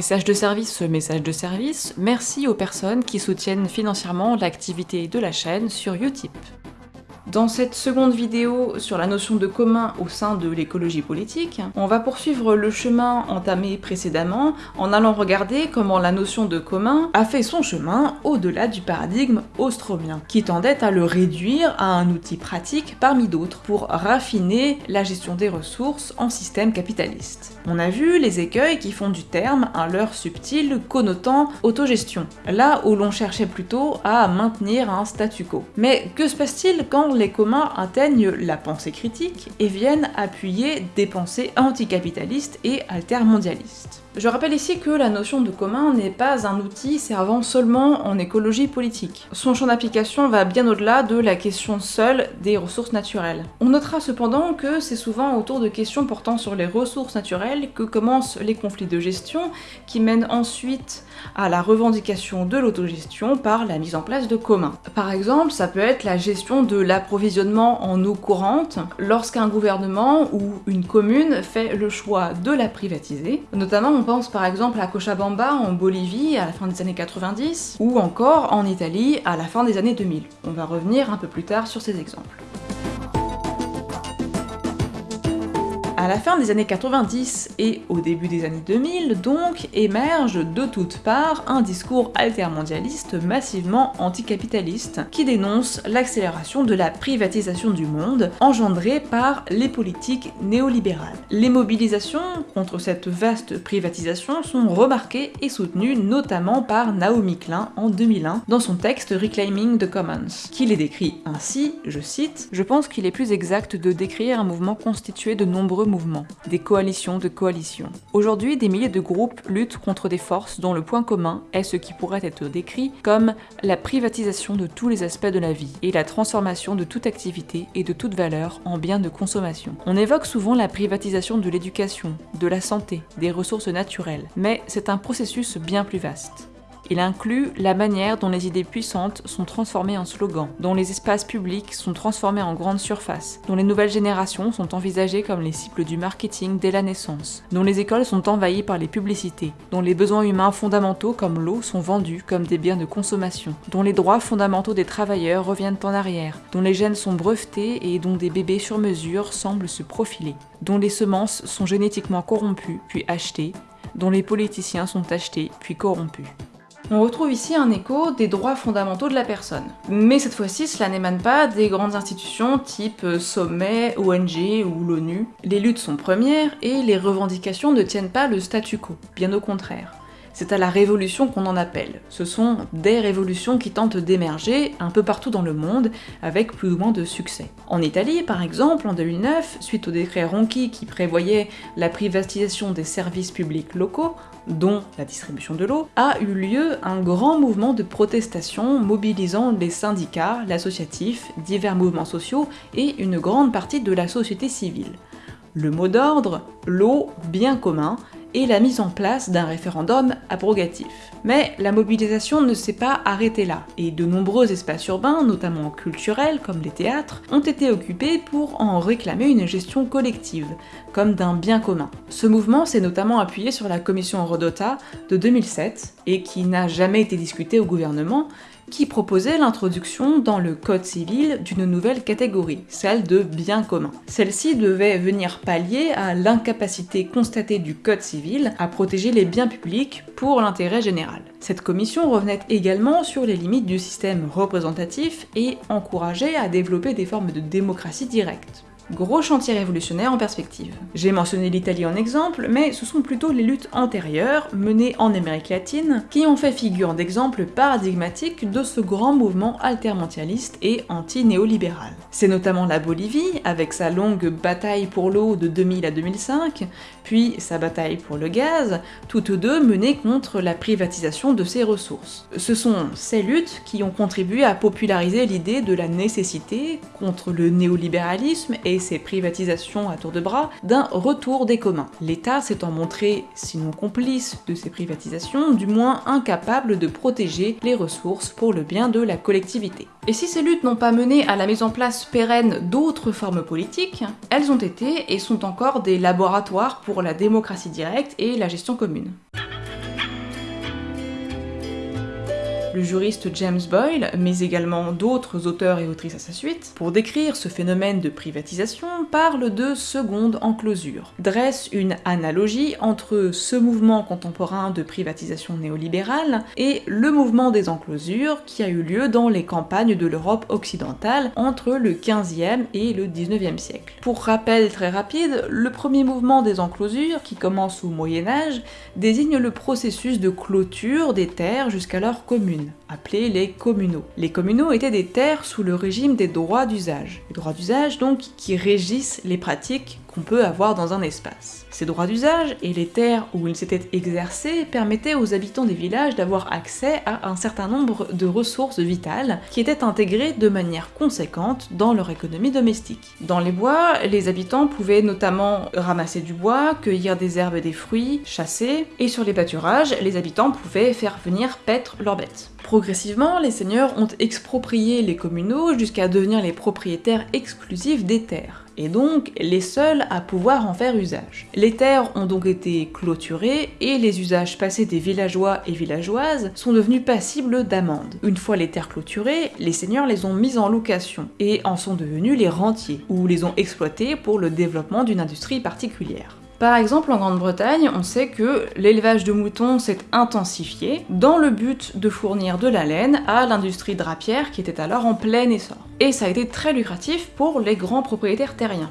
Message de service, message de service, merci aux personnes qui soutiennent financièrement l'activité de la chaîne sur Utip. Dans cette seconde vidéo sur la notion de commun au sein de l'écologie politique, on va poursuivre le chemin entamé précédemment en allant regarder comment la notion de commun a fait son chemin au-delà du paradigme austromien, qui tendait à le réduire à un outil pratique parmi d'autres pour raffiner la gestion des ressources en système capitaliste. On a vu les écueils qui font du terme un leurre subtil connotant autogestion, là où l'on cherchait plutôt à maintenir un statu quo. Mais que se passe-t-il quand les communs atteignent la pensée critique et viennent appuyer des pensées anticapitalistes et altermondialistes. Je rappelle ici que la notion de commun n'est pas un outil servant seulement en écologie politique. Son champ d'application va bien au-delà de la question seule des ressources naturelles. On notera cependant que c'est souvent autour de questions portant sur les ressources naturelles que commencent les conflits de gestion qui mènent ensuite à la revendication de l'autogestion par la mise en place de communs. Par exemple, ça peut être la gestion de l'approvisionnement en eau courante lorsqu'un gouvernement ou une commune fait le choix de la privatiser. Pense par exemple à Cochabamba en Bolivie à la fin des années 90 ou encore en Italie à la fin des années 2000. On va revenir un peu plus tard sur ces exemples. À la fin des années 90 et au début des années 2000, donc, émerge de toutes parts un discours altermondialiste massivement anticapitaliste qui dénonce l'accélération de la privatisation du monde engendrée par les politiques néolibérales. Les mobilisations contre cette vaste privatisation sont remarquées et soutenues notamment par Naomi Klein en 2001 dans son texte Reclaiming the Commons, qui les décrit ainsi, je cite, « Je pense qu'il est plus exact de décrire un mouvement constitué de nombreux mouvements, des coalitions de coalitions. Aujourd'hui, des milliers de groupes luttent contre des forces dont le point commun est ce qui pourrait être décrit comme la privatisation de tous les aspects de la vie et la transformation de toute activité et de toute valeur en biens de consommation. On évoque souvent la privatisation de l'éducation, de la santé, des ressources naturelles, mais c'est un processus bien plus vaste. Il inclut la manière dont les idées puissantes sont transformées en slogans, dont les espaces publics sont transformés en grandes surfaces, dont les nouvelles générations sont envisagées comme les cibles du marketing dès la naissance, dont les écoles sont envahies par les publicités, dont les besoins humains fondamentaux comme l'eau sont vendus comme des biens de consommation, dont les droits fondamentaux des travailleurs reviennent en arrière, dont les gènes sont brevetés et dont des bébés sur mesure semblent se profiler, dont les semences sont génétiquement corrompues puis achetées, dont les politiciens sont achetés puis corrompus. On retrouve ici un écho des droits fondamentaux de la personne. Mais cette fois-ci, cela n'émane pas des grandes institutions type Sommet, ONG ou l'ONU. Les luttes sont premières et les revendications ne tiennent pas le statu quo, bien au contraire. C'est à la révolution qu'on en appelle. Ce sont des révolutions qui tentent d'émerger un peu partout dans le monde, avec plus ou moins de succès. En Italie, par exemple, en 2009, suite au décret Ronchi qui prévoyait la privatisation des services publics locaux, dont la distribution de l'eau, a eu lieu un grand mouvement de protestation mobilisant les syndicats, l'associatif, divers mouvements sociaux et une grande partie de la société civile. Le mot d'ordre, l'eau, bien commun, et la mise en place d'un référendum abrogatif. Mais la mobilisation ne s'est pas arrêtée là, et de nombreux espaces urbains, notamment culturels comme les théâtres, ont été occupés pour en réclamer une gestion collective, comme d'un bien commun. Ce mouvement s'est notamment appuyé sur la commission Rodota de 2007, et qui n'a jamais été discuté au gouvernement, qui proposait l'introduction dans le code civil d'une nouvelle catégorie, celle de bien commun. Celle-ci devait venir pallier à l'incapacité constatée du code civil à protéger les biens publics pour l'intérêt général. Cette commission revenait également sur les limites du système représentatif et encourageait à développer des formes de démocratie directe. Gros chantier révolutionnaire en perspective. J'ai mentionné l'Italie en exemple, mais ce sont plutôt les luttes antérieures, menées en Amérique latine, qui ont fait figure d'exemple paradigmatique de ce grand mouvement altermondialiste et anti-néolibéral. C'est notamment la Bolivie, avec sa longue bataille pour l'eau de 2000 à 2005, puis sa bataille pour le gaz, toutes deux menées contre la privatisation de ses ressources. Ce sont ces luttes qui ont contribué à populariser l'idée de la nécessité, contre le néolibéralisme et ses privatisations à tour de bras, d'un retour des communs. L'État s'étant montré, sinon complice de ces privatisations, du moins incapable de protéger les ressources pour le bien de la collectivité. Et si ces luttes n'ont pas mené à la mise en place pérenne d'autres formes politiques, elles ont été et sont encore des laboratoires pour la démocratie directe et la gestion commune. Le juriste James Boyle, mais également d'autres auteurs et autrices à sa suite, pour décrire ce phénomène de privatisation, parle de seconde enclosure, dresse une analogie entre ce mouvement contemporain de privatisation néolibérale et le mouvement des enclosures qui a eu lieu dans les campagnes de l'Europe occidentale entre le 15e et le 19e siècle. Pour rappel très rapide, le premier mouvement des enclosures, qui commence au Moyen Âge, désigne le processus de clôture des terres jusqu'alors communes, Amen. Appelées les communaux. Les communaux étaient des terres sous le régime des droits d'usage. Les droits d'usage donc qui régissent les pratiques qu'on peut avoir dans un espace. Ces droits d'usage et les terres où ils s'étaient exercés permettaient aux habitants des villages d'avoir accès à un certain nombre de ressources vitales qui étaient intégrées de manière conséquente dans leur économie domestique. Dans les bois, les habitants pouvaient notamment ramasser du bois, cueillir des herbes et des fruits, chasser, et sur les pâturages, les habitants pouvaient faire venir paître leurs bêtes. Progressivement, les seigneurs ont exproprié les communaux jusqu'à devenir les propriétaires exclusifs des terres et donc les seuls à pouvoir en faire usage. Les terres ont donc été clôturées et les usages passés des villageois et villageoises sont devenus passibles d'amende. Une fois les terres clôturées, les seigneurs les ont mises en location et en sont devenus les rentiers, ou les ont exploitées pour le développement d'une industrie particulière. Par exemple, en Grande-Bretagne, on sait que l'élevage de moutons s'est intensifié dans le but de fournir de la laine à l'industrie drapière qui était alors en plein essor. Et ça a été très lucratif pour les grands propriétaires terriens.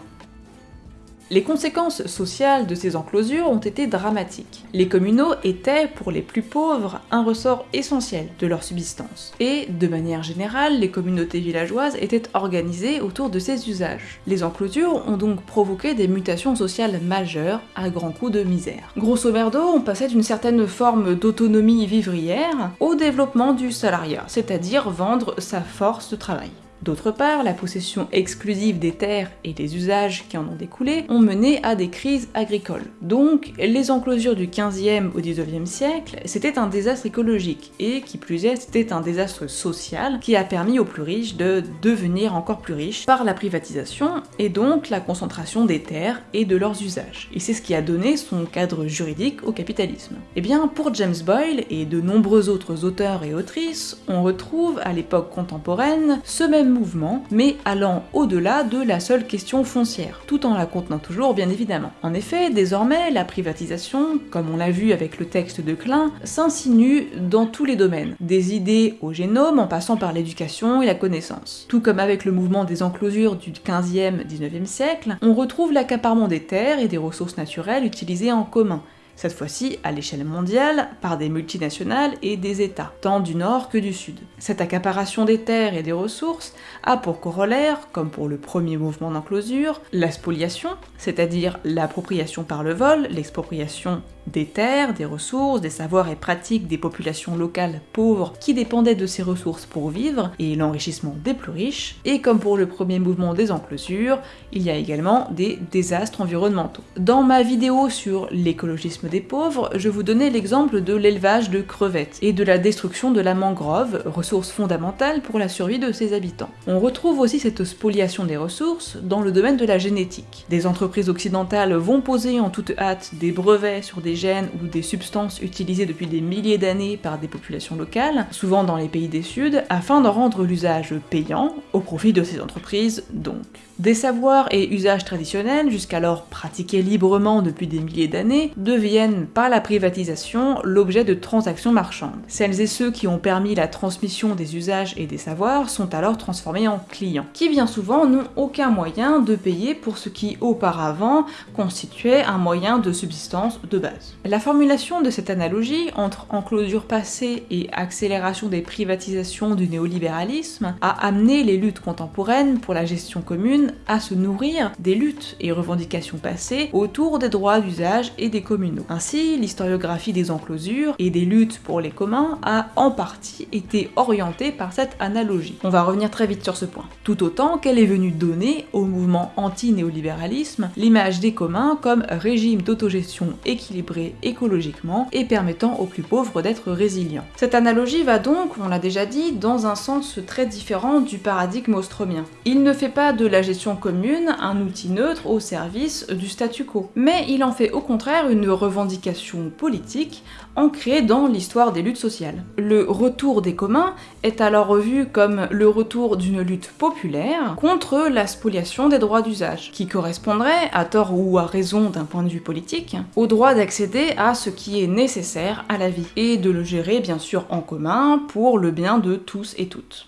Les conséquences sociales de ces enclosures ont été dramatiques. Les communaux étaient, pour les plus pauvres, un ressort essentiel de leur subsistance. Et, de manière générale, les communautés villageoises étaient organisées autour de ces usages. Les enclosures ont donc provoqué des mutations sociales majeures à grands coups de misère. Grosso merdo, on passait d'une certaine forme d'autonomie vivrière au développement du salariat, c'est-à-dire vendre sa force de travail. D'autre part, la possession exclusive des terres et les usages qui en ont découlé ont mené à des crises agricoles. Donc, les enclosures du 15e au 19e siècle, c'était un désastre écologique, et qui plus est, c'était un désastre social qui a permis aux plus riches de devenir encore plus riches par la privatisation, et donc la concentration des terres et de leurs usages. Et c'est ce qui a donné son cadre juridique au capitalisme. Et eh bien, pour James Boyle et de nombreux autres auteurs et autrices, on retrouve à l'époque contemporaine ce même mouvement, mais allant au-delà de la seule question foncière, tout en la contenant toujours bien évidemment. En effet, désormais, la privatisation, comme on l'a vu avec le texte de Klein, s'insinue dans tous les domaines, des idées au génome en passant par l'éducation et la connaissance. Tout comme avec le mouvement des enclosures du 15e, 19e siècle, on retrouve l'accaparement des terres et des ressources naturelles utilisées en commun, cette fois-ci à l'échelle mondiale, par des multinationales et des États, tant du nord que du sud. Cette accaparation des terres et des ressources a pour corollaire, comme pour le premier mouvement d'enclosure, la spoliation, c'est-à-dire l'appropriation par le vol, l'expropriation des terres, des ressources, des savoirs et pratiques des populations locales pauvres qui dépendaient de ces ressources pour vivre, et l'enrichissement des plus riches, et comme pour le premier mouvement des enclosures, il y a également des désastres environnementaux. Dans ma vidéo sur l'écologisme des pauvres, je vous donnais l'exemple de l'élevage de crevettes et de la destruction de la mangrove, ressource fondamentale pour la survie de ses habitants. On retrouve aussi cette spoliation des ressources dans le domaine de la génétique. Des entreprises occidentales vont poser en toute hâte des brevets sur des gènes ou des substances utilisées depuis des milliers d'années par des populations locales, souvent dans les pays des Sud, afin d'en rendre l'usage payant, au profit de ces entreprises donc. Des savoirs et usages traditionnels, jusqu'alors pratiqués librement depuis des milliers d'années, deviennent par la privatisation l'objet de transactions marchandes. Celles et ceux qui ont permis la transmission des usages et des savoirs sont alors transformés en clients, qui bien souvent n'ont aucun moyen de payer pour ce qui auparavant constituait un moyen de subsistance de base. La formulation de cette analogie entre enclosure passée et accélération des privatisations du néolibéralisme a amené les luttes contemporaines pour la gestion commune à se nourrir des luttes et revendications passées autour des droits d'usage et des communaux. Ainsi, l'historiographie des enclosures et des luttes pour les communs a en partie été orientée par cette analogie. On va revenir très vite sur ce point. Tout autant qu'elle est venue donner au mouvement anti-néolibéralisme l'image des communs comme régime d'autogestion équilibré écologiquement et permettant aux plus pauvres d'être résilients. Cette analogie va donc, on l'a déjà dit, dans un sens très différent du paradigme austromien. Il ne fait pas de la gestion commune un outil neutre au service du statu quo. Mais il en fait au contraire une revendication politique ancrée dans l'histoire des luttes sociales. Le retour des communs est alors vu comme le retour d'une lutte populaire contre la spoliation des droits d'usage, qui correspondrait, à tort ou à raison d'un point de vue politique, au droit d'accéder à ce qui est nécessaire à la vie, et de le gérer bien sûr en commun pour le bien de tous et toutes.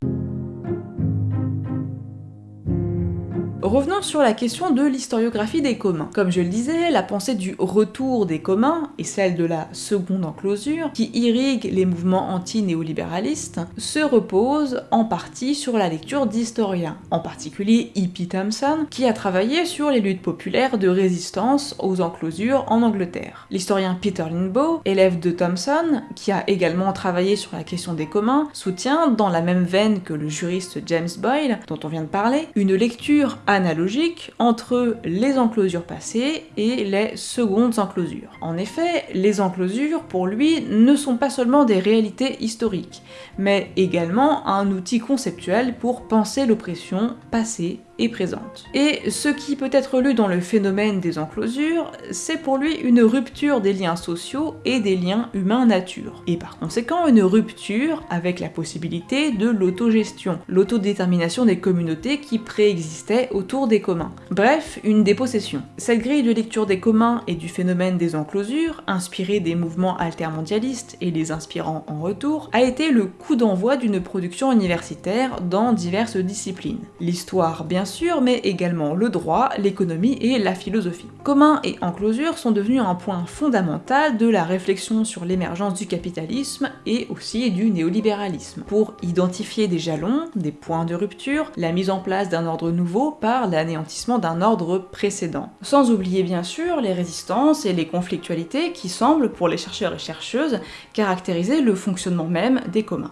Revenons sur la question de l'historiographie des communs. Comme je le disais, la pensée du retour des communs et celle de la seconde enclosure, qui irrigue les mouvements anti-néolibéralistes, se repose en partie sur la lecture d'historiens, en particulier E.P. Thompson, qui a travaillé sur les luttes populaires de résistance aux enclosures en Angleterre. L'historien Peter Linbow, élève de Thompson, qui a également travaillé sur la question des communs, soutient, dans la même veine que le juriste James Boyle, dont on vient de parler, une lecture analogique entre les enclosures passées et les secondes enclosures. En effet, les enclosures, pour lui, ne sont pas seulement des réalités historiques, mais également un outil conceptuel pour penser l'oppression passée présente. Et ce qui peut être lu dans le phénomène des enclosures, c'est pour lui une rupture des liens sociaux et des liens humains-nature. Et par conséquent, une rupture avec la possibilité de l'autogestion, l'autodétermination des communautés qui préexistaient autour des communs. Bref, une dépossession. Cette grille de lecture des communs et du phénomène des enclosures, inspirée des mouvements altermondialistes et les inspirant en retour, a été le coup d'envoi d'une production universitaire dans diverses disciplines. L'histoire, bien sûr, mais également le droit, l'économie et la philosophie. Commun et enclosure sont devenus un point fondamental de la réflexion sur l'émergence du capitalisme et aussi du néolibéralisme, pour identifier des jalons, des points de rupture, la mise en place d'un ordre nouveau par l'anéantissement d'un ordre précédent. Sans oublier bien sûr les résistances et les conflictualités qui semblent, pour les chercheurs et chercheuses, caractériser le fonctionnement même des communs.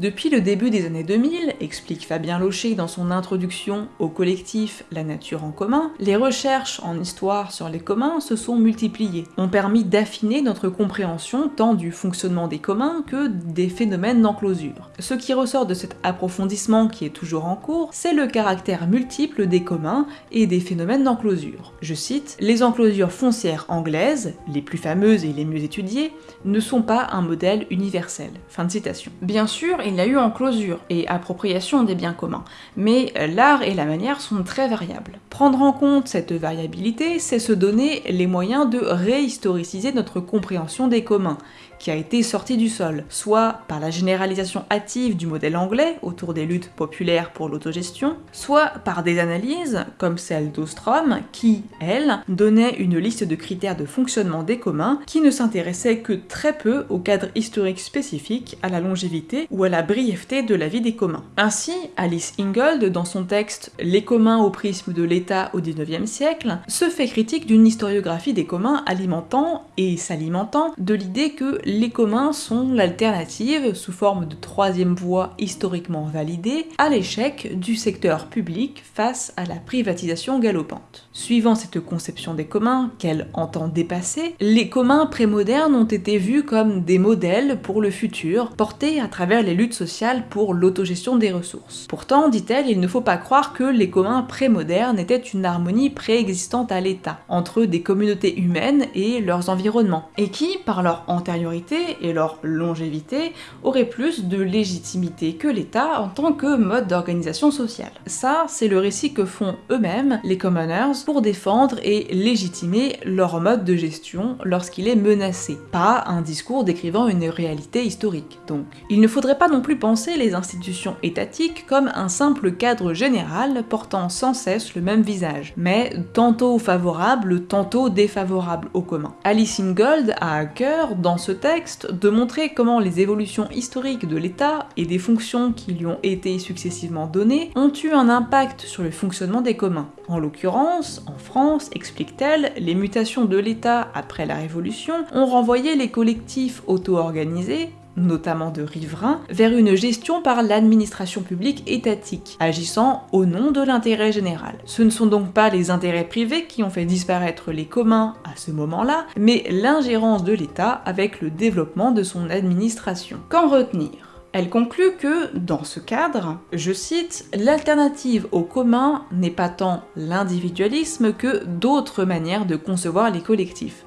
Depuis le début des années 2000, explique Fabien Locher dans son introduction au collectif La nature en commun, les recherches en histoire sur les communs se sont multipliées, ont permis d'affiner notre compréhension tant du fonctionnement des communs que des phénomènes d'enclosure. Ce qui ressort de cet approfondissement qui est toujours en cours, c'est le caractère multiple des communs et des phénomènes d'enclosure. Je cite, Les enclosures foncières anglaises, les plus fameuses et les mieux étudiées, ne sont pas un modèle universel. Fin de citation. Bien sûr, il y a eu enclosure et appropriation des biens communs, mais l'art et la manière sont très variables. Prendre en compte cette variabilité, c'est se donner les moyens de réhistoriciser notre compréhension des communs, qui a été sorti du sol, soit par la généralisation hâtive du modèle anglais autour des luttes populaires pour l'autogestion, soit par des analyses, comme celle d'Ostrom, qui, elle, donnait une liste de critères de fonctionnement des communs qui ne s'intéressait que très peu au cadre historique spécifique, à la longévité ou à la brièveté de la vie des communs. Ainsi, Alice Ingold, dans son texte Les communs au prisme de l'État au XIXe siècle, se fait critique d'une historiographie des communs alimentant et s'alimentant de l'idée que les communs sont l'alternative, sous forme de troisième voie historiquement validée, à l'échec du secteur public face à la privatisation galopante. Suivant cette conception des communs, qu'elle entend dépasser, les communs prémodernes ont été vus comme des modèles pour le futur, portés à travers les luttes sociales pour l'autogestion des ressources. Pourtant, dit-elle, il ne faut pas croire que les communs prémodernes étaient une harmonie préexistante à l'État, entre des communautés humaines et leurs environnements, et qui, par leur antériorité, et leur longévité auraient plus de légitimité que l'État en tant que mode d'organisation sociale. Ça, c'est le récit que font eux-mêmes les commoners pour défendre et légitimer leur mode de gestion lorsqu'il est menacé, pas un discours décrivant une réalité historique donc. Il ne faudrait pas non plus penser les institutions étatiques comme un simple cadre général portant sans cesse le même visage, mais tantôt favorable, tantôt défavorable au commun. Alice Ingold a à cœur, dans ce texte, de montrer comment les évolutions historiques de l'État et des fonctions qui lui ont été successivement données ont eu un impact sur le fonctionnement des communs. En l'occurrence, en France, explique-t-elle, les mutations de l'État après la Révolution ont renvoyé les collectifs auto-organisés notamment de riverains, vers une gestion par l'administration publique étatique, agissant au nom de l'intérêt général. Ce ne sont donc pas les intérêts privés qui ont fait disparaître les communs à ce moment-là, mais l'ingérence de l'État avec le développement de son administration. Qu'en retenir? Elle conclut que, dans ce cadre, je cite, l'alternative au commun n'est pas tant l'individualisme que d'autres manières de concevoir les collectifs.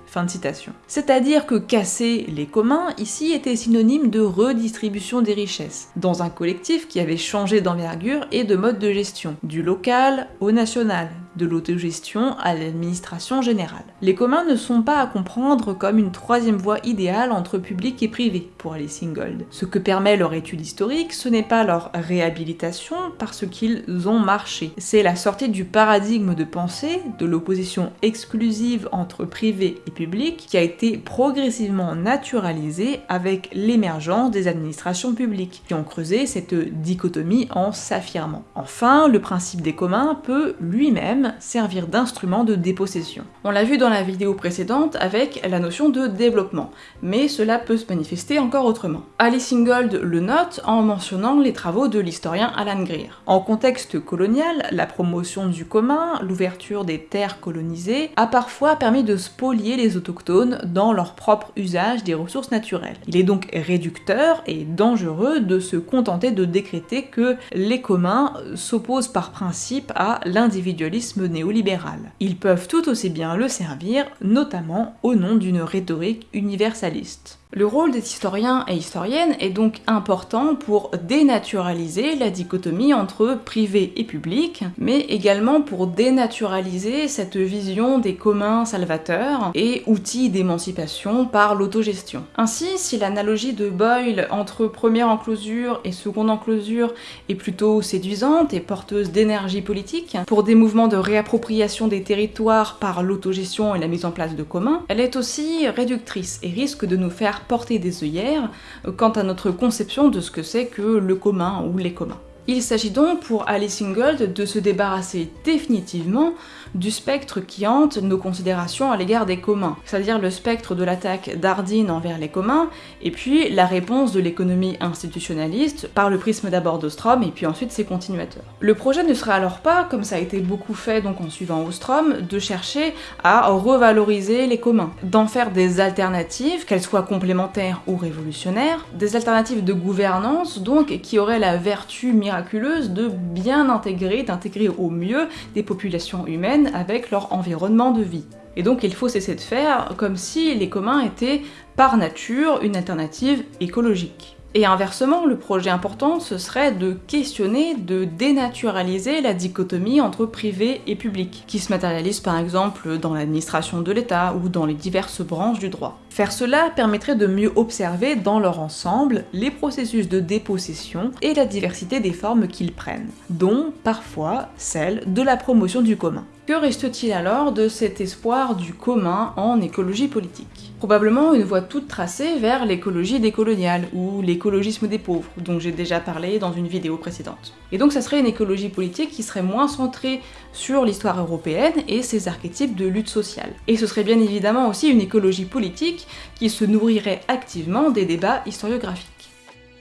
C'est-à-dire que casser les communs ici était synonyme de redistribution des richesses, dans un collectif qui avait changé d'envergure et de mode de gestion, du local au national, de l'autogestion à l'administration générale. Les communs ne sont pas à comprendre comme une troisième voie idéale entre public et privé pour Alice Gold. Ce que permet leur étude historique, ce n'est pas leur réhabilitation parce qu'ils ont marché, c'est la sortie du paradigme de pensée, de l'opposition exclusive entre privé et public, qui a été progressivement naturalisée avec l'émergence des administrations publiques, qui ont creusé cette dichotomie en s'affirmant. Enfin, le principe des communs peut lui-même servir d'instrument de dépossession. On l'a vu dans la vidéo précédente avec la notion de développement, mais cela peut se manifester encore autrement. Alice Ingold le note en mentionnant les travaux de l'historien Alan Greer. En contexte colonial, la promotion du commun, l'ouverture des terres colonisées, a parfois permis de spolier les autochtones dans leur propre usage des ressources naturelles. Il est donc réducteur et dangereux de se contenter de décréter que les communs s'opposent par principe à l'individualisme néolibéral. Ils peuvent tout aussi bien le servir, notamment au nom d'une rhétorique universaliste. Le rôle des historiens et historiennes est donc important pour dénaturaliser la dichotomie entre privé et public, mais également pour dénaturaliser cette vision des communs salvateurs et outils d'émancipation par l'autogestion. Ainsi, si l'analogie de Boyle entre première enclosure et seconde enclosure est plutôt séduisante et porteuse d'énergie politique, pour des mouvements de réappropriation des territoires par l'autogestion et la mise en place de communs, elle est aussi réductrice et risque de nous faire porter des œillères quant à notre conception de ce que c'est que le commun ou les communs. Il s'agit donc pour Alice Ingold de se débarrasser définitivement du spectre qui hante nos considérations à l'égard des communs, c'est-à-dire le spectre de l'attaque d'Ardine envers les communs, et puis la réponse de l'économie institutionnaliste par le prisme d'abord d'Ostrom et puis ensuite ses continuateurs. Le projet ne serait alors pas, comme ça a été beaucoup fait donc en suivant Ostrom, de chercher à revaloriser les communs, d'en faire des alternatives, qu'elles soient complémentaires ou révolutionnaires, des alternatives de gouvernance donc qui auraient la vertu de bien intégrer, d'intégrer au mieux des populations humaines avec leur environnement de vie. Et donc il faut cesser de faire comme si les communs étaient par nature une alternative écologique. Et inversement, le projet important, ce serait de questionner, de dénaturaliser la dichotomie entre privé et public, qui se matérialise par exemple dans l'administration de l'État ou dans les diverses branches du droit. Faire cela permettrait de mieux observer dans leur ensemble les processus de dépossession et la diversité des formes qu'ils prennent, dont parfois celle de la promotion du commun. Que reste-t-il alors de cet espoir du commun en écologie politique? Probablement une voie toute tracée vers l'écologie décoloniale, ou l'écologisme des pauvres, dont j'ai déjà parlé dans une vidéo précédente. Et donc ça serait une écologie politique qui serait moins centrée sur l'histoire européenne et ses archétypes de lutte sociale. Et ce serait bien évidemment aussi une écologie politique qui se nourrirait activement des débats historiographiques.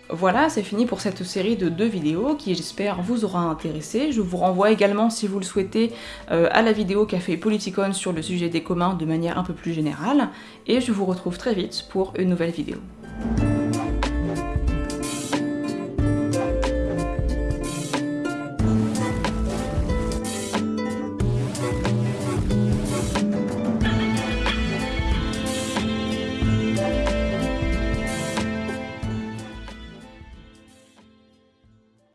Voilà, c'est fini pour cette série de deux vidéos qui j'espère vous aura intéressé. Je vous renvoie également, si vous le souhaitez, euh, à la vidéo qu'a fait Politicon sur le sujet des communs de manière un peu plus générale, et je vous retrouve très vite pour une nouvelle vidéo.